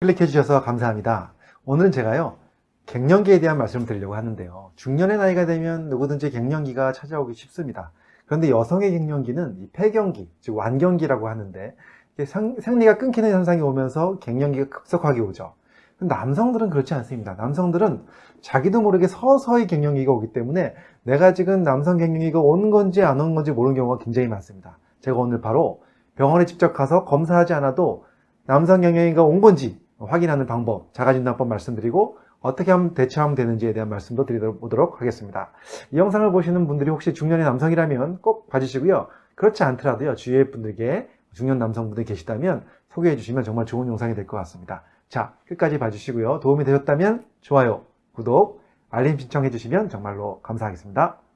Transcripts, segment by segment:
클릭해 주셔서 감사합니다. 오늘은 제가요 갱년기에 대한 말씀을 드리려고 하는데요. 중년의 나이가 되면 누구든지 갱년기가 찾아오기 쉽습니다. 그런데 여성의 갱년기는 이 폐경기 즉 완경기라고 하는데 생리가 끊기는 현상이 오면서 갱년기가 급속하게 오죠. 남성들은 그렇지 않습니다. 남성들은 자기도 모르게 서서히 갱년기가 오기 때문에 내가 지금 남성 갱년기가 온 건지 안 온 건지 모르는 경우가 굉장히 많습니다. 제가 오늘 바로 병원에 직접 가서 검사하지 않아도 남성 갱년기가 온 건지 확인하는 방법, 자가진단법 말씀드리고 어떻게 하면 대처하면 되는지에 대한 말씀도 드리도록 하겠습니다. 이 영상을 보시는 분들이 혹시 중년의 남성이라면 꼭 봐주시고요. 그렇지 않더라도요. 주위의 분들께 중년 남성분들 계시다면 소개해 주시면 정말 좋은 영상이 될 것 같습니다. 자, 끝까지 봐주시고요. 도움이 되셨다면 좋아요, 구독, 알림 신청해 주시면 정말로 감사하겠습니다.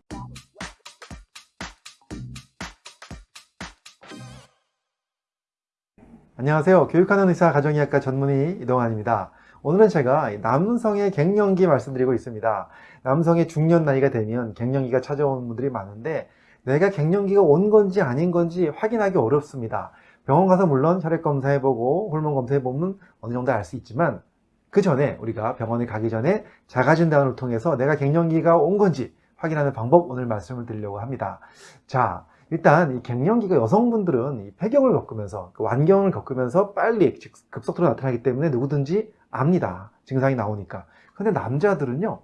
안녕하세요. 교육하는 의사 가정의학과 전문의 이동환입니다. 오늘은 제가 남성의 갱년기 말씀드리고 있습니다. 남성의 중년 나이가 되면 갱년기가 찾아오는 분들이 많은데 내가 갱년기가 온 건지 아닌 건지 확인하기 어렵습니다. 병원 가서 물론 혈액 검사해보고 호르몬 검사해보면 어느 정도 알 수 있지만 그 전에 우리가 병원에 가기 전에 자가진단을 통해서 내가 갱년기가 온 건지 확인하는 방법 오늘 말씀을 드리려고 합니다. 자, 일단 이 갱년기가 여성분들은 이 폐경을 겪으면서 그 완경을 겪으면서 빨리 급속도로 나타나기 때문에 누구든지 압니다. 증상이 나오니까. 근데 남자들은요.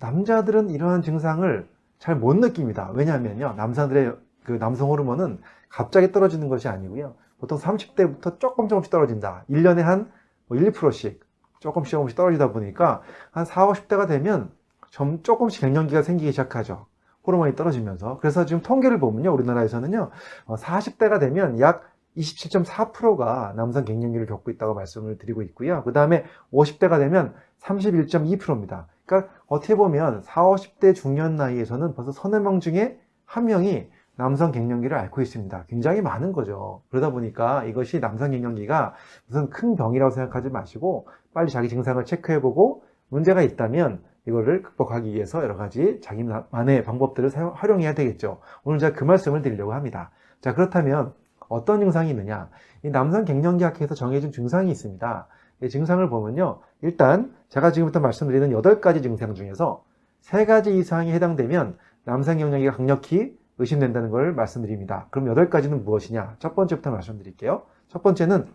남자들은 이러한 증상을 잘 못 느낍니다. 왜냐하면요. 남자들의 그 남성 호르몬은 갑자기 떨어지는 것이 아니고요. 보통 30대부터 조금 조금씩 떨어진다. 1년에 한 1, 2%씩 조금씩 조금씩 떨어지다 보니까 한 4, 50대가 되면 좀 조금씩 갱년기가 생기기 시작하죠. 호르몬이 떨어지면서. 그래서 지금 통계를 보면요 우리나라에서는요 40대가 어, 되면 약 27.4%가 남성 갱년기를 겪고 있다고 말씀을 드리고 있고요. 그 다음에 50대가 되면 31.2%입니다. 그러니까 어떻게 보면 40, 50대 중년 나이에서는 벌써 서너 명 중에 한 명이 남성 갱년기를 앓고 있습니다. 굉장히 많은 거죠. 그러다 보니까 이것이 남성 갱년기가 무슨 큰 병이라고 생각하지 마시고 빨리 자기 증상을 체크해보고 문제가 있다면 이거를 극복하기 위해서 여러 가지 자기만의 방법들을 사용, 활용해야 되겠죠. 오늘 제가 그 말씀을 드리려고 합니다. 자 그렇다면 어떤 증상이 있느냐 이 남성 갱년기학회에서 정해진 증상이 있습니다. 이 증상을 보면요 일단 제가 지금부터 말씀드리는 8가지 증상 중에서 3가지 이상이 해당되면 남성 갱년기가 강력히 의심된다는 걸 말씀드립니다. 그럼 8가지는 무엇이냐 첫 번째부터 말씀드릴게요. 첫 번째는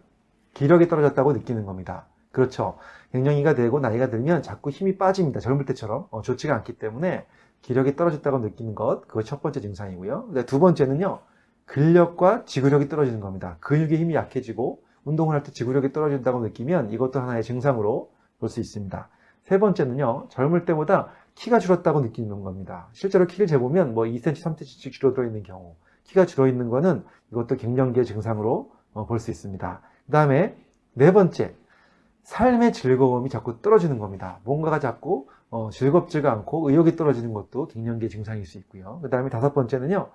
기력이 떨어졌다고 느끼는 겁니다. 그렇죠. 갱년기가 되고 나이가 들면 자꾸 힘이 빠집니다. 젊을 때처럼 어, 좋지가 않기 때문에 기력이 떨어졌다고 느끼는 것 그거 첫 번째 증상이고요. 두 번째는요. 근력과 지구력이 떨어지는 겁니다. 근육의 힘이 약해지고 운동을 할 때 지구력이 떨어진다고 느끼면 이것도 하나의 증상으로 볼 수 있습니다. 세 번째는요. 젊을 때보다 키가 줄었다고 느끼는 겁니다. 실제로 키를 재보면 뭐 2cm, 3cm씩 줄어들어 있는 경우 키가 줄어 있는 것은 이것도 갱년기의 증상으로 어, 볼수 있습니다. 그 다음에 네 번째 삶의 즐거움이 자꾸 떨어지는 겁니다. 뭔가가 자꾸 어, 즐겁지가 않고 의욕이 떨어지는 것도 갱년기의 증상일 수 있고요. 그 다음에 다섯 번째는요.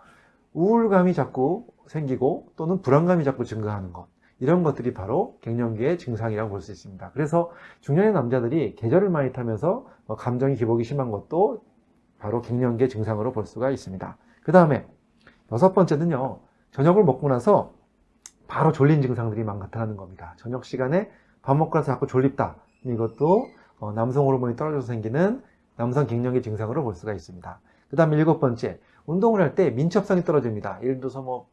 우울감이 자꾸 생기고 또는 불안감이 자꾸 증가하는 것. 이런 것들이 바로 갱년기의 증상이라고 볼 수 있습니다. 그래서 중년의 남자들이 계절을 많이 타면서 어, 감정이 기복이 심한 것도 바로 갱년기의 증상으로 볼 수가 있습니다. 그 다음에 여섯 번째는요. 저녁을 먹고 나서 바로 졸린 증상들이 막 나타나는 겁니다. 저녁 시간에 밥 먹고 나서 자꾸 졸립다. 이것도 어, 남성 호르몬이 떨어져서 생기는 남성 갱년기 증상으로 볼 수가 있습니다. 그 다음에 일곱 번째, 운동을 할 때 민첩성이 떨어집니다. 예를 들어서 뭐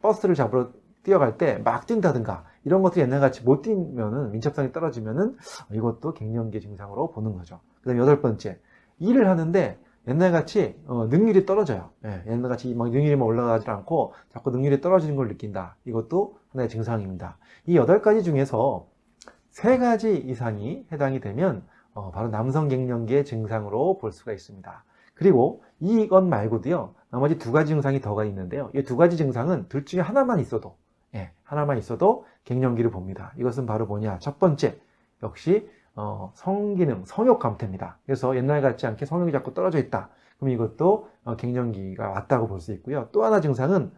버스를 잡으러 뛰어갈 때 막 뛴다든가 이런 것들이 옛날같이 못 뛰면은 민첩성이 떨어지면은 이것도 갱년기 증상으로 보는 거죠. 그 다음에 여덟 번째, 일을 하는데 옛날같이 어, 능률이 떨어져요. 예, 옛날같이 막 능률이 올라가지 않고 자꾸 능률이 떨어지는 걸 느낀다. 이것도 하나의 증상입니다. 이 여덟 가지 중에서 세 가지 이상이 해당이 되면 어, 바로 남성 갱년기의 증상으로 볼 수가 있습니다. 그리고 이것 말고도요 나머지 두 가지 증상이 더가 있는데요. 이 두 가지 증상은 둘 중에 하나만 있어도 예, 하나만 있어도 갱년기를 봅니다. 이것은 바로 뭐냐? 첫 번째 역시 어, 성기능 성욕 감퇴입니다. 그래서 옛날 같지 않게 성욕이 자꾸 떨어져 있다. 그럼 이것도 어, 갱년기가 왔다고 볼 수 있고요. 또 하나 증상은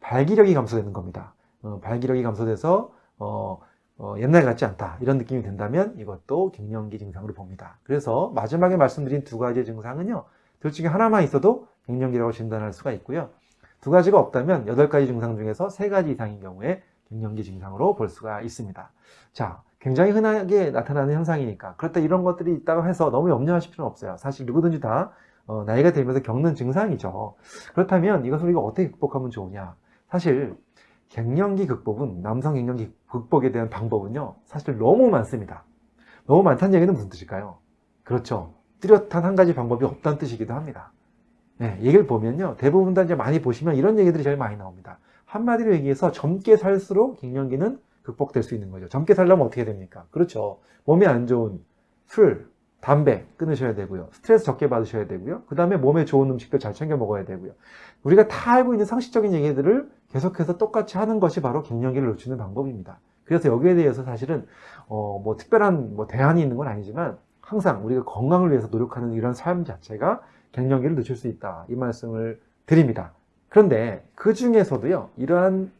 발기력이 감소되는 겁니다. 어, 발기력이 감소돼서 어, 어, 옛날 같지 않다 이런 느낌이 든다면 이것도 갱년기 증상으로 봅니다 그래서 마지막에 말씀드린 두 가지 증상은요 둘 중에 하나만 있어도 갱년기라고 진단할 수가 있고요 두 가지가 없다면 여덟 가지 증상 중에서 세 가지 이상인 경우에 갱년기 증상으로 볼 수가 있습니다 자 굉장히 흔하게 나타나는 현상이니까 그렇다 이런 것들이 있다고 해서 너무 염려하실 필요는 없어요. 사실 누구든지 다 어, 나이가 들면서 겪는 증상이죠. 그렇다면 이것을 우리가 어떻게 극복하면 좋으냐? 사실 갱년기 극복은 남성 갱년기 극복에 대한 방법은요. 사실 너무 많습니다. 너무 많다는 얘기는 무슨 뜻일까요? 그렇죠. 뚜렷한 한 가지 방법이 없다는 뜻이기도 합니다. 네, 얘기를 보면요. 대부분 다 이제 많이 보시면 이런 얘기들이 제일 많이 나옵니다. 한마디로 얘기해서 젊게 살수록 갱년기는 극복될 수 있는 거죠. 젊게 살려면 어떻게 됩니까? 그렇죠. 몸에 안 좋은 술, 담배 끊으셔야 되고요. 스트레스 적게 받으셔야 되고요. 그 다음에 몸에 좋은 음식들 잘 챙겨 먹어야 되고요. 우리가 다 알고 있는 상식적인 얘기들을 계속해서 똑같이 하는 것이 바로 갱년기를 늦추는 방법입니다. 그래서 여기에 대해서 사실은 어, 뭐 특별한 뭐 대안이 있는 건 아니지만 항상 우리가 건강을 위해서 노력하는 이런 삶 자체가 갱년기를 늦출 수 있다. 이 말씀을 드립니다. 그런데 그 중에서도요, 이러한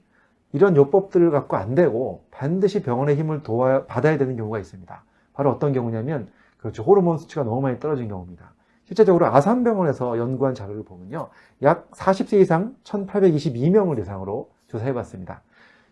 이런 요법들을 갖고 안 되고 반드시 병원의 힘을 도와 받아야 되는 경우가 있습니다. 바로 어떤 경우냐면 그렇죠 호르몬 수치가 너무 많이 떨어진 경우입니다. 실제적으로 아산병원에서 연구한 자료를 보면요, 약 40세 이상 1,822명을 대상으로 조사해봤습니다.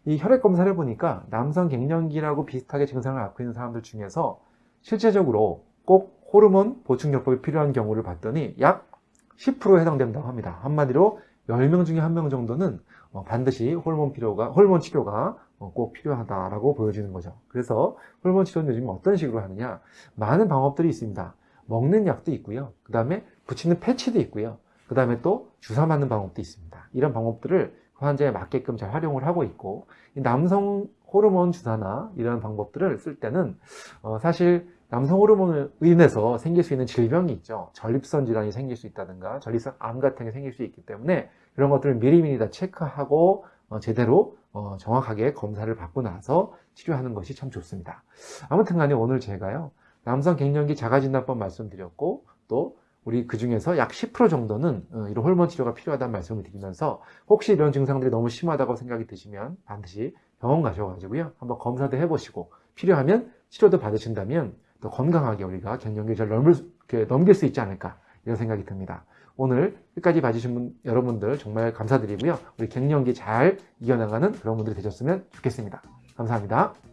이 혈액 검사를 보니까 남성 갱년기라고 비슷하게 증상을 앓고 있는 사람들 중에서 실제적으로 꼭 호르몬 보충요법이 필요한 경우를 봤더니 약 10%에 해당된다고 합니다. 한마디로 10명 중에 1명 정도는 어, 반드시 호르몬 필요가, 호르몬 치료가 어, 꼭 필요하다라고 보여지는 거죠. 그래서 호르몬 치료는 요즘 어떤 식으로 하느냐? 많은 방법들이 있습니다. 먹는 약도 있고요. 그 다음에 붙이는 패치도 있고요. 그 다음에 또 주사 맞는 방법도 있습니다. 이런 방법들을 환자에 맞게끔 잘 활용을 하고 있고 남성 호르몬 주사나 이런 방법들을 쓸 때는 어, 사실 남성 호르몬을 인해서 생길 수 있는 질병이 있죠. 전립선 질환이 생길 수 있다든가 전립선 암 같은 게 생길 수 있기 때문에 그런 것들을 미리미리 다 체크하고 어, 제대로 어, 정확하게 검사를 받고 나서 치료하는 것이 참 좋습니다. 아무튼 간에 오늘 제가요. 남성 갱년기 자가진단법 말씀드렸고 또 우리 그 중에서 약 10% 정도는 어, 이런 호르몬 치료가 필요하다는 말씀을 드리면서 혹시 이런 증상들이 너무 심하다고 생각이 드시면 반드시 병원 가셔가지고요. 한번 검사도 해보시고 필요하면 치료도 받으신다면 또 건강하게 우리가 갱년기를 잘 넘을, 넘길 수 있지 않을까 이런 생각이 듭니다. 오늘 끝까지 봐주신 분, 여러분들 정말 감사드리고요. 우리 갱년기 잘 이겨나가는 그런 분들이 되셨으면 좋겠습니다. 감사합니다.